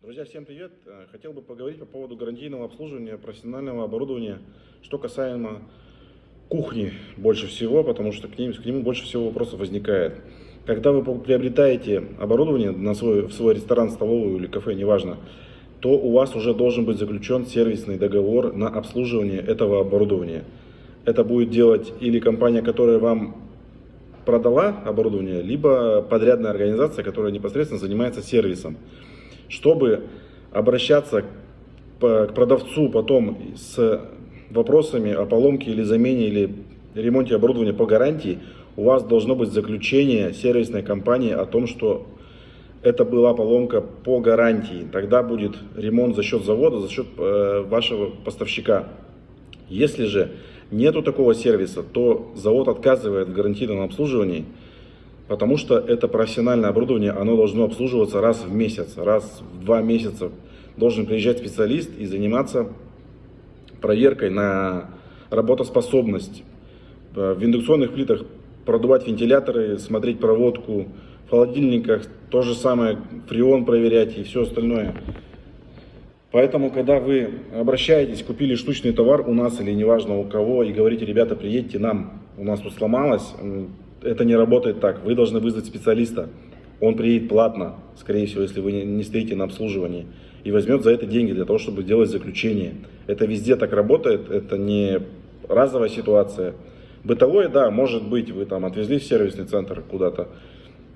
Друзья, всем привет! Э, Хотел бы поговорить по поводу гарантийного обслуживания профессионального оборудования, что касаемо кухни больше всего, потому что к, ним, к нему больше всего вопросов возникает. Когда вы приобретаете оборудование на свой, в свой ресторан, столовую или кафе, неважно, то у вас уже должен быть заключен сервисный договор на обслуживание этого оборудования. Это будет делать или компания, которая вам продала оборудование, либо подрядная организация, которая непосредственно занимается сервисом. Чтобы обращаться к продавцу потом с вопросами о поломке или замене или ремонте оборудования по гарантии, у вас должно быть заключение сервисной компании о том, что это была поломка по гарантии. Тогда будет ремонт за счет завода, за счет э, вашего поставщика. Если же нету такого сервиса, то завод отказывает в гарантийном обслуживании, потому что это профессиональное оборудование, оно должно обслуживаться раз в месяц, раз в два месяца. Должен приезжать специалист и заниматься проверкой на работоспособность. Э, в индукционных плитах продувать вентиляторы, смотреть проводку, в холодильниках то же самое, фреон проверять и все остальное. Поэтому, когда вы обращаетесь, купили штучный товар у нас или неважно у кого, и говорите, ребята, приедьте нам, у нас тут сломалось, это не работает так. Вы должны вызвать специалиста. Он приедет платно, скорее всего, если вы не стоите на обслуживании, и возьмет за это деньги для того, чтобы делать заключение. Это везде так работает, это не разовая ситуация. Бытовое, да, может быть, вы там отвезли в сервисный центр куда-то,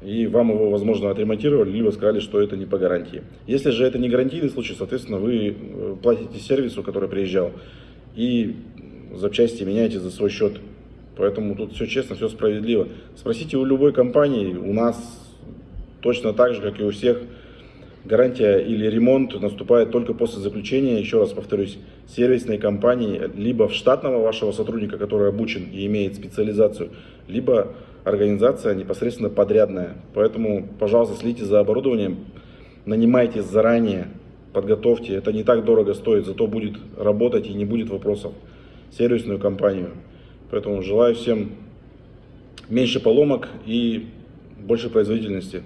и вам его, возможно, отремонтировали, либо сказали, что это не по гарантии. Если же это не гарантийный случай, соответственно, вы э, платите сервису, который приезжал, и запчасти меняете за свой счет. Поэтому тут все честно, все справедливо. Спросите у любой компании, у нас точно так же, как и у всех, гарантия или ремонт наступает только после заключения, еще раз повторюсь, сервисной компании, либо в штатного вашего сотрудника, который обучен и имеет специализацию, либо организация непосредственно подрядная. Поэтому, пожалуйста, следите за оборудованием, нанимайте заранее, подготовьте. Это не так дорого стоит, зато будет работать и не будет вопросов. Сервисную компанию. Поэтому желаю всем меньше поломок и больше производительности.